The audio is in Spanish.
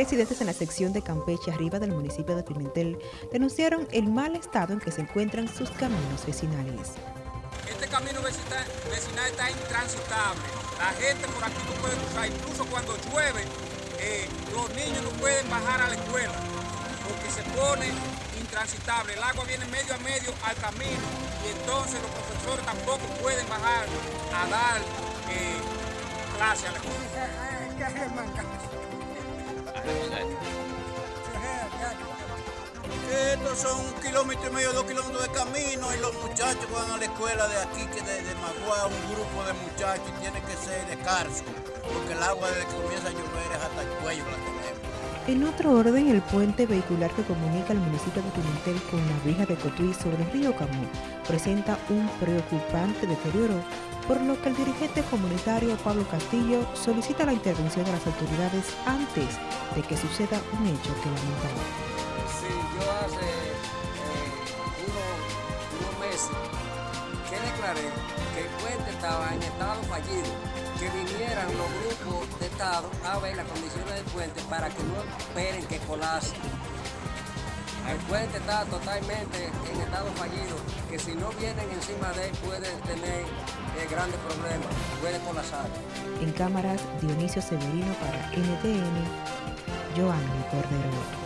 Residentes en la sección de Campeche, arriba del municipio de Pimentel, denunciaron el mal estado en que se encuentran sus caminos vecinales. Este camino vecinal, está intransitable. La gente por aquí no puede cruzar, incluso cuando llueve, eh, los niños no pueden bajar a la escuela porque se pone intransitable. El agua viene medio a medio al camino y entonces los profesores tampoco pueden bajar a dar eh, clase a la escuela. Estos son un kilómetro y medio, dos kilómetros de camino y los muchachos van a la escuela de aquí, que de, de Magua, un grupo de muchachos y tiene que ser de carso, porque el agua desde que comienza a llover es hasta el cuello. En otro orden, el puente vehicular que comunica el municipio de Pimentel con la vieja de Cotuí sobre el río Camú presenta un preocupante deterioro por lo que el dirigente comunitario Pablo Castillo solicita la intervención de las autoridades antes de que suceda un hecho que lamentar. Sí, yo hace eh, unos, meses que declaré que el puente estaba en estado fallido, que vinieran los grupos Estado a ver las condiciones del puente para que no esperen que colase. El puente está totalmente en estado fallido, que si no vienen encima de él puede tener eh, grandes problemas, puede colapsar. En cámaras, Dionisio Severino para NTN, Joanny Cordero.